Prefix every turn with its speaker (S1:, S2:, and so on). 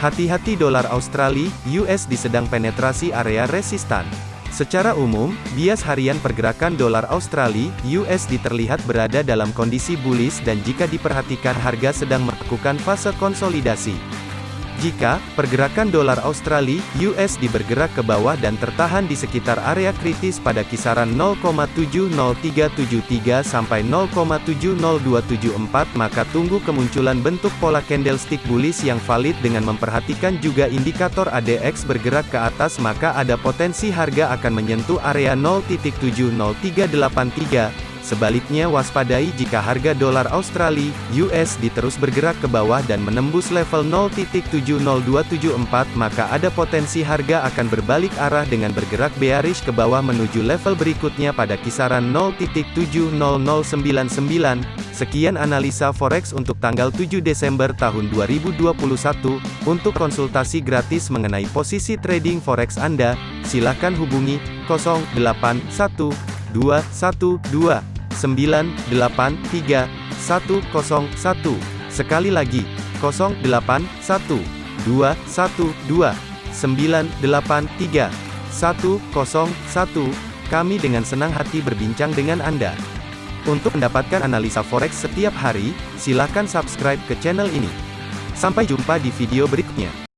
S1: Hati-hati dolar Australia, USD sedang penetrasi area resistan. Secara umum, bias harian pergerakan dolar Australia, USD terlihat berada dalam kondisi bullish dan jika diperhatikan harga sedang melakukan fase konsolidasi. Jika pergerakan dolar Australia USD bergerak ke bawah dan tertahan di sekitar area kritis pada kisaran 0,70373 sampai 0,70274 maka tunggu kemunculan bentuk pola candlestick bullish yang valid dengan memperhatikan juga indikator ADX bergerak ke atas maka ada potensi harga akan menyentuh area 0.70383 Sebaliknya waspadai jika harga dolar Australia, USD terus bergerak ke bawah dan menembus level 0.70274 maka ada potensi harga akan berbalik arah dengan bergerak bearish ke bawah menuju level berikutnya pada kisaran 0.70099. Sekian analisa forex untuk tanggal 7 Desember tahun 2021. Untuk konsultasi gratis mengenai posisi trading forex Anda, silakan hubungi 081212 983 101. Sekali lagi, 0812 112 983 101. Kami dengan senang hati berbincang dengan Anda. Untuk mendapatkan analisa forex setiap hari, silakan subscribe ke channel ini. Sampai jumpa di video berikutnya.